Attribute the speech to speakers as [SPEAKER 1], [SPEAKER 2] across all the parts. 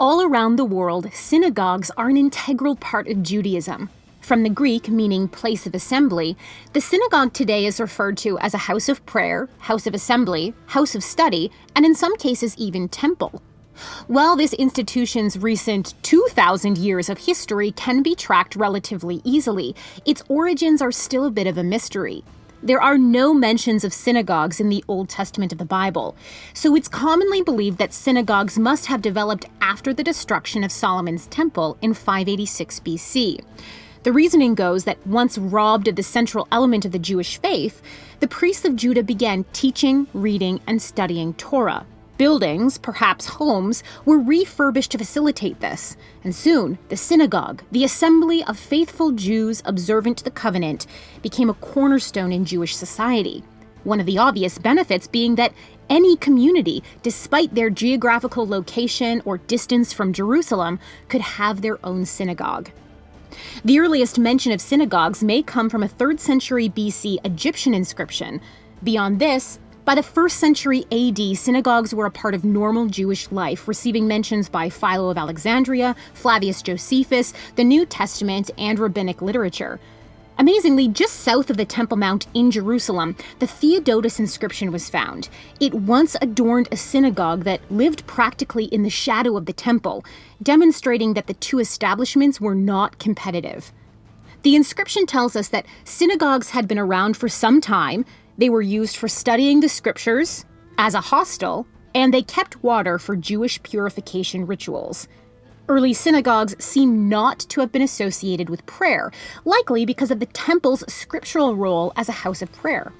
[SPEAKER 1] All around the world, synagogues are an integral part of Judaism. From the Greek meaning place of assembly, the synagogue today is referred to as a house of prayer, house of assembly, house of study, and in some cases even temple. While this institution's recent 2,000 years of history can be tracked relatively easily, its origins are still a bit of a mystery. There are no mentions of synagogues in the Old Testament of the Bible, so it's commonly believed that synagogues must have developed after the destruction of Solomon's temple in 586 BC. The reasoning goes that once robbed of the central element of the Jewish faith, the priests of Judah began teaching, reading, and studying Torah. Buildings, perhaps homes, were refurbished to facilitate this, and soon the synagogue, the assembly of faithful Jews observant to the covenant, became a cornerstone in Jewish society. One of the obvious benefits being that any community, despite their geographical location or distance from Jerusalem, could have their own synagogue. The earliest mention of synagogues may come from a 3rd century BC Egyptian inscription. Beyond this, by the 1st century AD, synagogues were a part of normal Jewish life, receiving mentions by Philo of Alexandria, Flavius Josephus, the New Testament, and rabbinic literature. Amazingly, just south of the Temple Mount in Jerusalem, the Theodotus inscription was found. It once adorned a synagogue that lived practically in the shadow of the temple, demonstrating that the two establishments were not competitive. The inscription tells us that synagogues had been around for some time, they were used for studying the scriptures, as a hostel, and they kept water for Jewish purification rituals. Early synagogues seem not to have been associated with prayer, likely because of the temple's scriptural role as a house of prayer.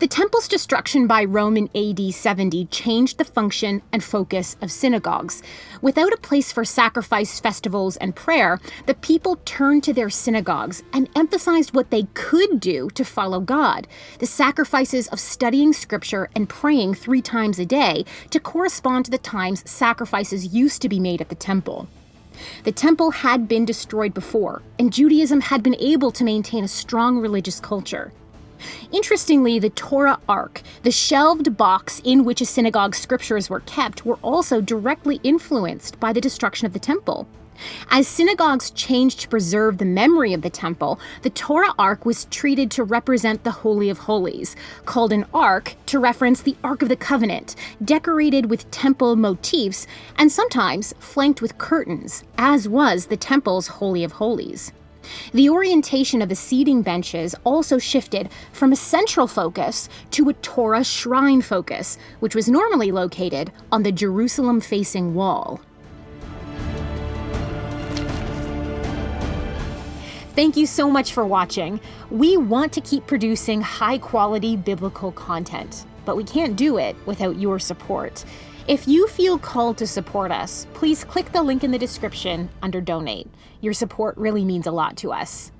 [SPEAKER 1] The temple's destruction by Rome in AD 70 changed the function and focus of synagogues. Without a place for sacrifice, festivals, and prayer, the people turned to their synagogues and emphasized what they could do to follow God the sacrifices of studying scripture and praying three times a day to correspond to the times sacrifices used to be made at the temple. The temple had been destroyed before, and Judaism had been able to maintain a strong religious culture. Interestingly, the Torah Ark, the shelved box in which a synagogue's scriptures were kept, were also directly influenced by the destruction of the temple. As synagogues changed to preserve the memory of the temple, the Torah Ark was treated to represent the Holy of Holies, called an Ark to reference the Ark of the Covenant, decorated with temple motifs and sometimes flanked with curtains, as was the temple's Holy of Holies. The orientation of the seating benches also shifted from a central focus to a Torah shrine focus, which was normally located on the Jerusalem facing wall. Thank you so much for watching. We want to keep producing high quality biblical content, but we can't do it without your support. If you feel called to support us, please click the link in the description under Donate. Your support really means a lot to us.